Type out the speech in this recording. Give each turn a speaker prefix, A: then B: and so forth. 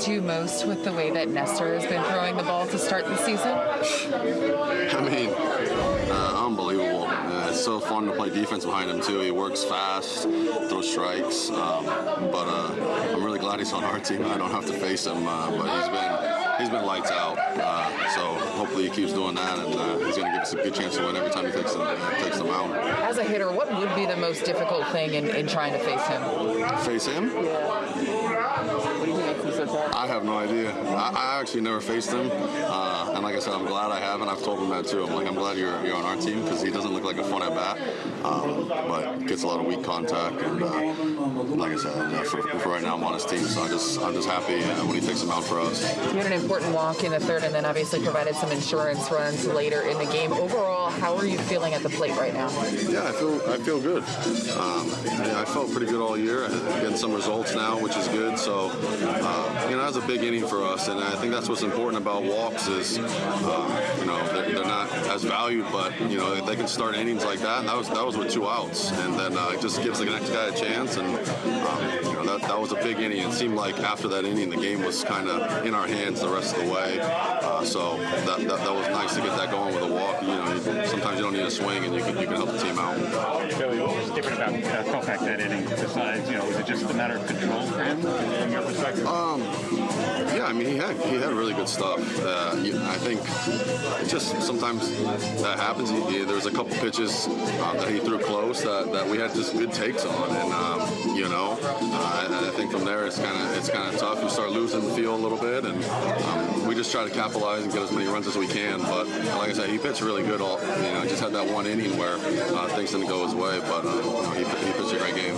A: impressed you most with the way that Nestor has been throwing the ball to start the season?
B: I mean, uh, unbelievable. Uh, it's so fun to play defense behind him too. He works fast, throws strikes. Um, but uh, I'm really glad he's on our team. I don't have to face him. Uh, but he's been he's been lights out. Uh, so hopefully he keeps doing that, and uh, he's going to give us a good chance to win every time he takes them, takes them out.
A: As a hitter, what would be the most difficult thing in, in trying to face him?
B: Face him? I have no idea. I, I actually never faced him, uh, and like I said, I'm glad I haven't. I've told him that too. I'm like, I'm glad you're, you're on our team because he doesn't look like a fun at bat, um, but gets a lot of weak contact. And uh, like I said, uh, for, for, right now, I'm on his team, so I just I'm just happy uh, when he takes him out for us.
A: You had an important walk in the third, and then obviously provided some insurance runs later in the game. Overall, how are you feeling at the plate right now?
B: Yeah, I feel I feel good. Um, I felt pretty good all year. Getting some results now, which is good. So, uh, you know, that's a big inning for us, and I think that's what's important about walks is, um, you know, they're, they're, not as valued, but you know, they can start innings like that. And that was that was with two outs, and then uh, it just gives the next guy a chance. And um, that was a big inning. It seemed like after that inning, the game was kind of in our hands the rest of the way. Uh, so that, that, that was nice to get that going with a walk. You know, you, sometimes you don't need a swing, and you can you can help the team out.
C: Joey, what was different about uh, Kopech that inning? Besides, you know, was it just a matter of control for him from your perspective?
B: Um, yeah, I mean, he had he had really good stuff. Uh, I think just sometimes that happens. He, he, there was a couple pitches uh, that he threw close that, that we had just good takes on, and um, you know, uh, I think from there it's kind of it's kind of tough. You start losing the feel a little bit, and um, we just try to capitalize and get as many runs as we can. But like I said, he pitched really good. All you know, just had that one inning where uh, things didn't go his way, but uh, you know, he, he pitched a great game.